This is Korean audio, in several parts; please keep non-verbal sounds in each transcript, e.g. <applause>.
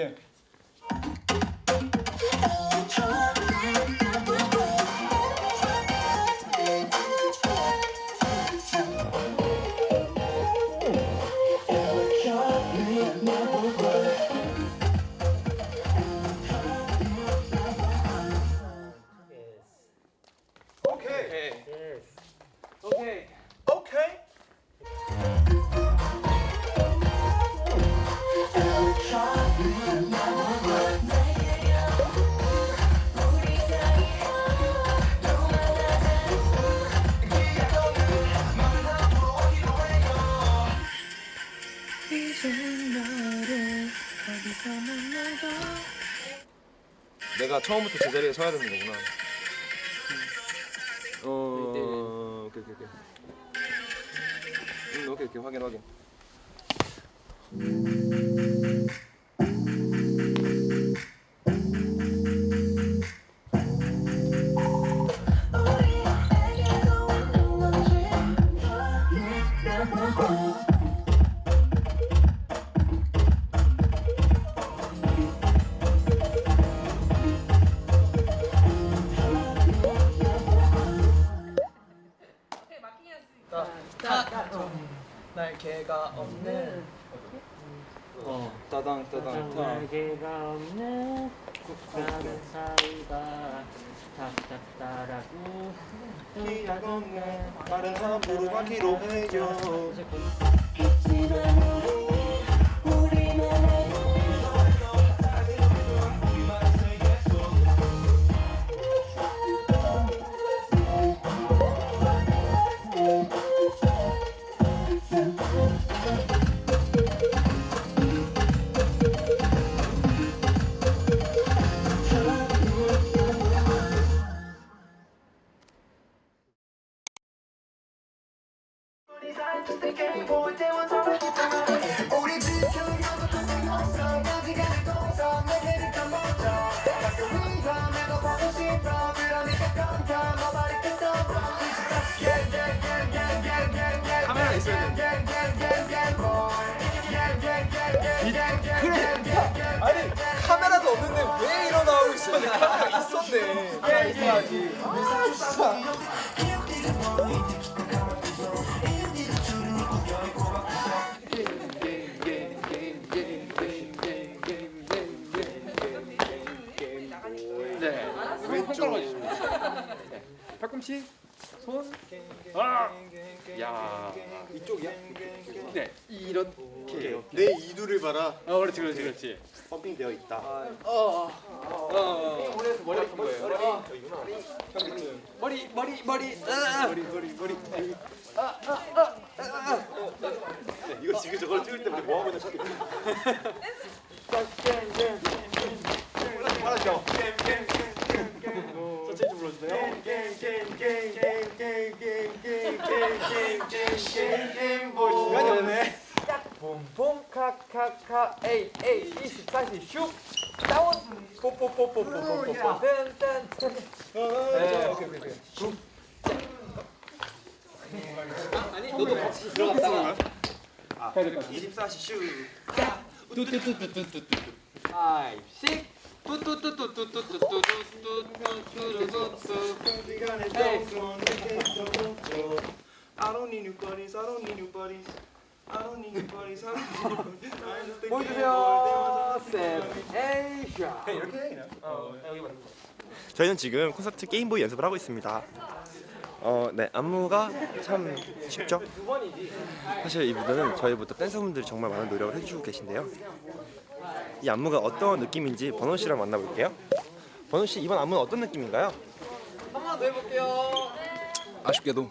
Yeah. 내가 처음부터 제자리에 서야 되는 거구나. 어, 오케이 오케이 오케이. 음, 오케이 오케이 확인 확인. 따당 따당 따. 날개가 없는 국가는 사이다 답답다라고 기약 없네. 다른 사람 부르받기로 해줘. 그래. 아니 카메라도 없는데 왜 일어나고? 카메라 있었네. 카메라 있어야지. 아 진짜. 이쪽이야? 네. 이렇게. 내 이두를 봐라 어, 그렇지, 그렇지, 그렇지. 펌핑 되어 있다 어, 어. 어. 머리 아픈 거예요. 머리, 머리, 머리. 아. 머리 머리 머리. 이거 지금 저걸 찍을 때 우리 뭐 하고 있나 찾겠지 알았죠? 천천히 좀 불러주세요. 시간이 없네. 봄봄 카카카 에이 에이 24시 슉 다운 뽀뽀뽀뽀뽀뽀뽀 네 오케이 오케이 오케이 아니, 너도 같이 들어갔다가. 24시 슈 뚜뚜뚜뚜뚜뚜뚜. 아이, 씩. I don't need new buddies, I don't need new buddies I don't need new buddies, I don't need new buddies I just think 보여주세요 세븐 에이샤 이렇게 해 그냥 저희는 지금 콘서트 게임보이 연습을 하고 있습니다. 어, 네 안무가 참 쉽죠. 사실 이 무대는 저희부터 댄서분들이 정말 많은 노력을 해주고 계신데요. 이 안무가 어떤 느낌인지 번호 씨랑 만나볼게요. 번호 씨 이번 안무는 어떤 느낌인가요? 한 번 더 해볼게요 아쉽게도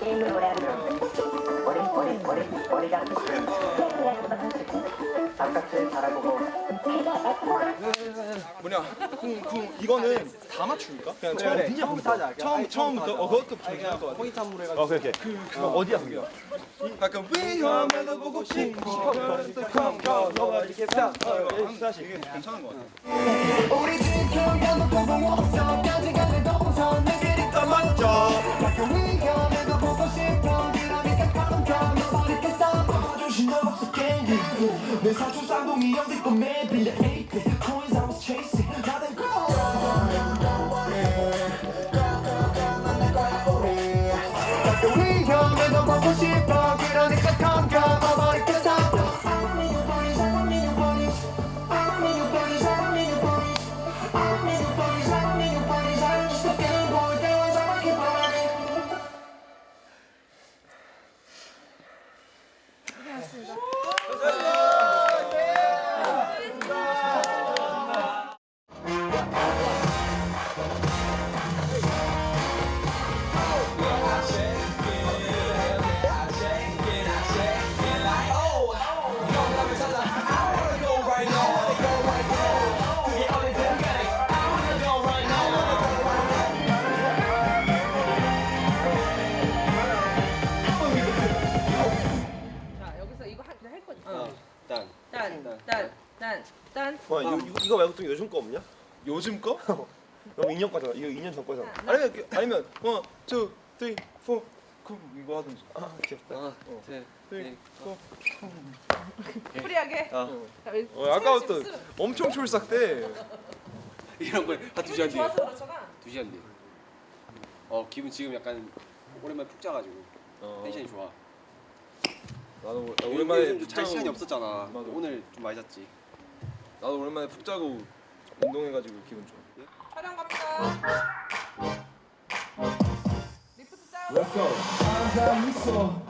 게임을 하면 머리 머리 머리 머리가 바깥을 바라보고 뭐냐 쿵쿵 이거는 다 맞춥니까? 그냥 처음 처음부터 하자 처음 처음부터 어 그것도 괜찮을 것 같아 포인트 안무로 해가지고 어 그렇게 그 어디야 그게 약간 위험해도 보고 싶어 컴컴 너가 이렇게 싹 다시 이게 괜찮은 것 같아 내 사촌 쌍둥이 와 이거, 이거, 이거 말고 또 요즘 거 없냐? 요즘 거? <laughs> 너무 2년 거잖아 이거 2년 전 거잖아 아니면 그- 아니면 one, two, three, four, 그 이거 하든지. 아 귀엽다 하나, 둘, three, 넷. four. free하게. 아. 자, 우리 어, 아까부터 엄청 촐싹대. <laughs> 이런 걸한두 시간 뒤에. 두 시간 뒤에. 어 기분 지금 약간 오랜만에 푹 자가지고 어, tension이 좋아. 나도 오- 오랜만에 잘 시간이 없었잖아. 맞아. 오늘 좀 많이 잤지. 나도 오랜만에 푹 자고 운동해가지고 기분 좋아. 촬영 갑니다. 리프트 다운. Let's go. 앉아 있어.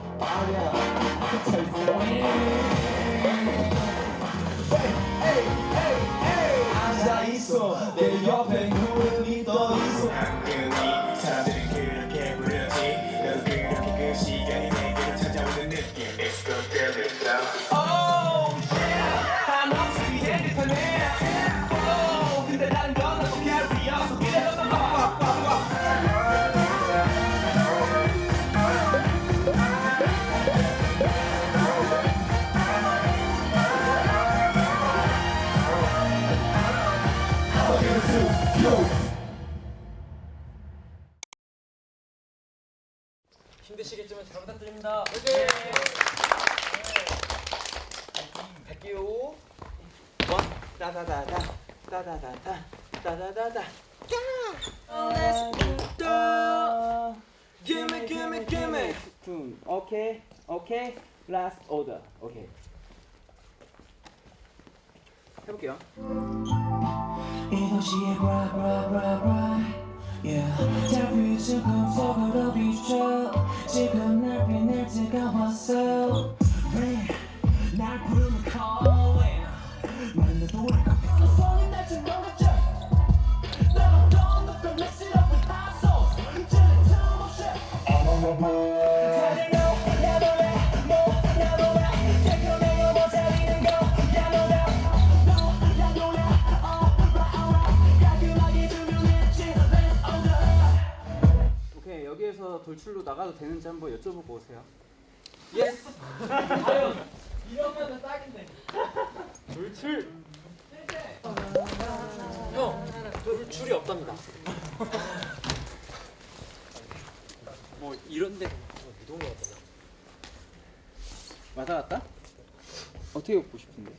hey. 앉아 있어. 내 옆에 힘드시겠지만 잘 부탁드립니다. 화이팅! 갈게요. 따다다다 따다다다 따다다다 Gimme, gimme, gimme. Tune. Okay, okay. Last order. Okay. 해볼게요. 이 도시의 bra bra bra bra Yeah. 달빛 조금 속으로 비춰 지금 날 빛낼 때가 왔어 Rain 날 부르는 calling 마른데 돌 여기에서 돌출로 나가도 되는지 한번 여쭤보고 오세요. 돌출이 없답니다. <laughs> 뭐 이런데 왔다 갔다? 어떻게 웃고 싶은데?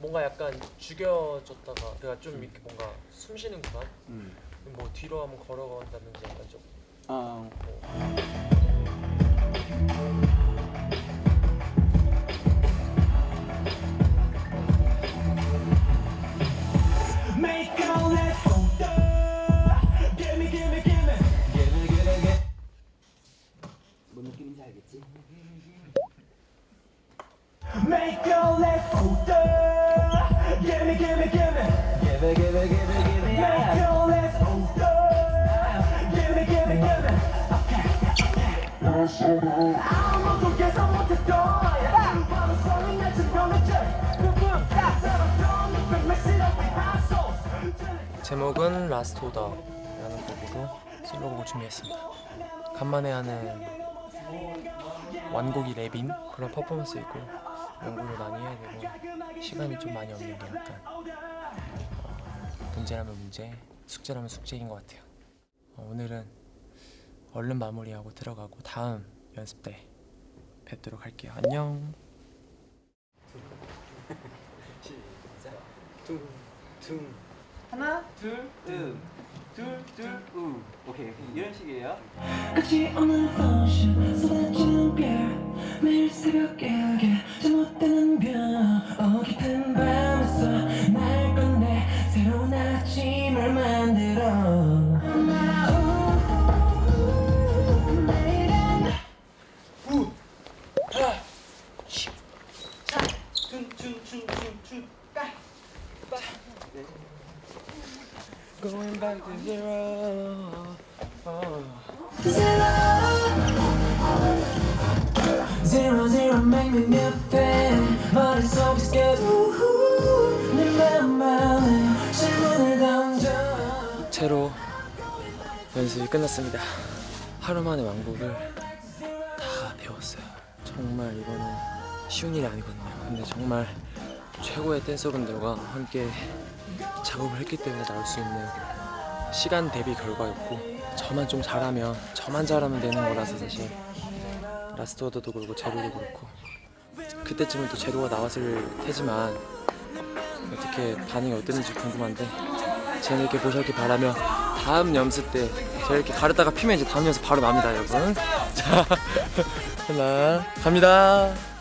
뭔가 약간 죽여졌다가 내가 좀 이렇게 뭔가 숨 쉬는 구간 뭐 뒤로 한번 걸어간다든지 약간 좀 아 뭔 느낌인지 알겠지? Make a left order Gimme gimme gimme Gimme gimme gimme gimme Make 제목은 Last Order라는 곡으로 솔로곡을 준비했습니다. 간만에 하는 완곡이 랩인 그런 퍼포먼스 있고 연구를 많이 해야 되고 시간이 좀 많이 없는 게 약간 어, 문제라면 문제 숙제라면 숙제인 것 같아요. 어, 오늘은 얼른 마무리하고 들어가고 다음 연습 때 뵙도록 할게요. 안녕. 하나 둘음둘둘우 오케이 이런 식이에요. 끝이 없는 function 쏟아지는 별 매일 새벽에 저 못되는 별어 깊은 밤에서 날 꺼내 새로운 아침을 만들어 채로 연습이 끝났습니다. 하루 만에 완곡을 다 배웠어요. 정말 이거는 쉬운 일이 아니거든요. 근데 정말 최고의 댄서분들과 함께 작업을 했기 때문에 나올 수 있는 시간 대비 결과였고 저만 좀 잘하면 저만 잘하면 되는 거라서 사실 라스트 오더도 그렇고 Zero도 그렇고 그때쯤은 또 Zero가 나왔을 테지만 어떻게 반응이 어땠는지 궁금한데 재밌게 보셨길 바라며 다음 연습 때 제가 이렇게 가르다가 피면 이제 다음 연습 바로 납니다 여러분. <laughs> 자 <laughs> 하나 갑니다